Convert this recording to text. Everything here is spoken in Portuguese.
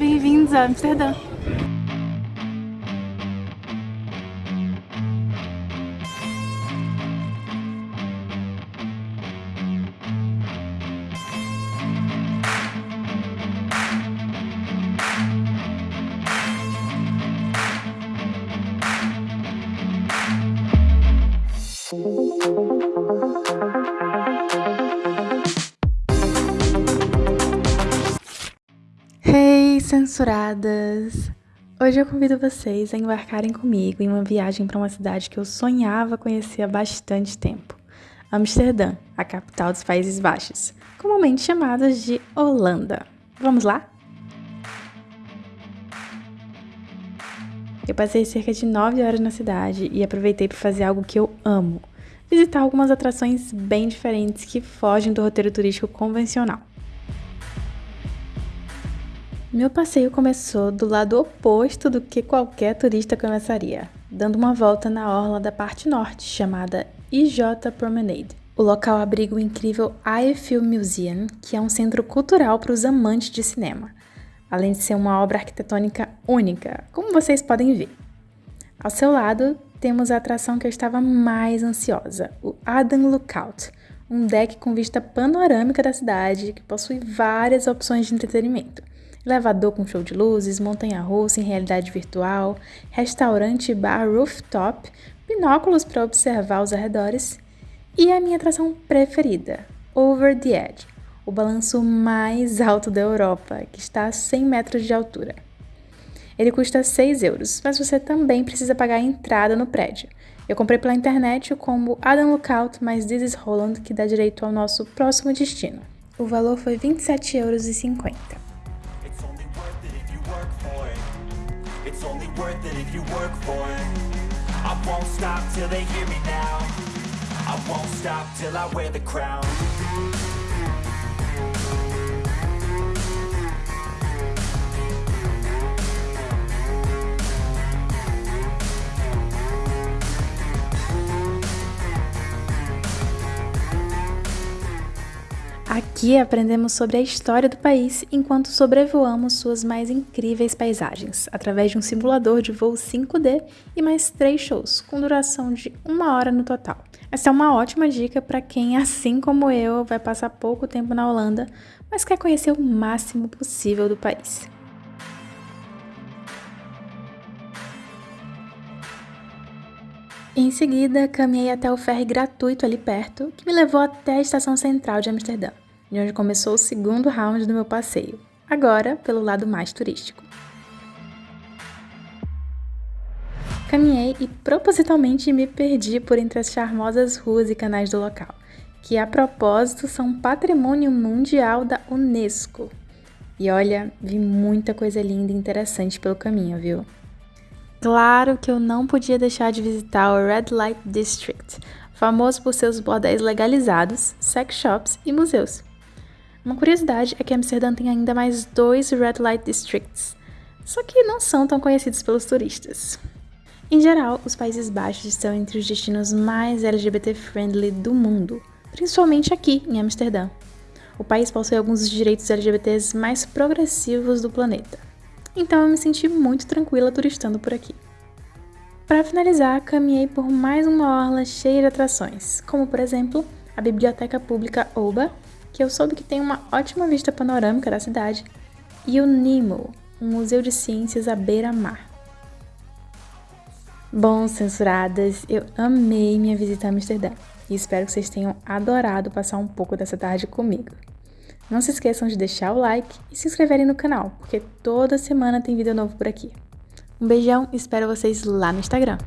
Bem-vindos a Amsterdã! Censuradas! Hoje eu convido vocês a embarcarem comigo em uma viagem para uma cidade que eu sonhava conhecer há bastante tempo. Amsterdã, a capital dos Países Baixos, comumente chamada de Holanda. Vamos lá? Eu passei cerca de 9 horas na cidade e aproveitei para fazer algo que eu amo: visitar algumas atrações bem diferentes que fogem do roteiro turístico convencional. Meu passeio começou do lado oposto do que qualquer turista começaria, dando uma volta na orla da parte norte, chamada IJ Promenade. O local abriga o incrível I Film Museum, que é um centro cultural para os amantes de cinema além de ser uma obra arquitetônica única, como vocês podem ver. Ao seu lado, temos a atração que eu estava mais ansiosa, o Adam Lookout, um deck com vista panorâmica da cidade que possui várias opções de entretenimento. Elevador com show de luzes, montanha-russa em realidade virtual, restaurante bar rooftop, binóculos para observar os arredores e a minha atração preferida, Over the Edge, o balanço mais alto da Europa, que está a 100 metros de altura. Ele custa 6 euros, mas você também precisa pagar a entrada no prédio. Eu comprei pela internet o combo Adam Lookout mais This is Holland, que dá direito ao nosso próximo destino. O valor foi 27,50 euros. I won't stop till they hear me now. I won't stop till I wear the crown. Aqui aprendemos sobre a história do país enquanto sobrevoamos suas mais incríveis paisagens, através de um simulador de voo 5D e mais três shows, com duração de uma hora no total. Essa é uma ótima dica para quem, assim como eu, vai passar pouco tempo na Holanda, mas quer conhecer o máximo possível do país. Em seguida, caminhei até o ferry gratuito ali perto, que me levou até a estação central de Amsterdã, de onde começou o segundo round do meu passeio, agora pelo lado mais turístico. Caminhei e propositalmente me perdi por entre as charmosas ruas e canais do local, que a propósito são patrimônio mundial da Unesco. E olha, vi muita coisa linda e interessante pelo caminho, viu? Claro que eu não podia deixar de visitar o Red Light District, famoso por seus bordéis legalizados, sex shops e museus. Uma curiosidade é que Amsterdã tem ainda mais dois Red Light Districts, só que não são tão conhecidos pelos turistas. Em geral, os Países Baixos estão entre os destinos mais LGBT-friendly do mundo, principalmente aqui em Amsterdã. O país possui alguns dos direitos LGBTs mais progressivos do planeta então eu me senti muito tranquila turistando por aqui. Para finalizar, caminhei por mais uma orla cheia de atrações, como por exemplo a Biblioteca Pública Oba, que eu soube que tem uma ótima vista panorâmica da cidade, e o NIMO, um museu de ciências à beira-mar. Bom, censuradas, eu amei minha visita a Amsterdã e espero que vocês tenham adorado passar um pouco dessa tarde comigo. Não se esqueçam de deixar o like e se inscreverem no canal, porque toda semana tem vídeo novo por aqui. Um beijão e espero vocês lá no Instagram.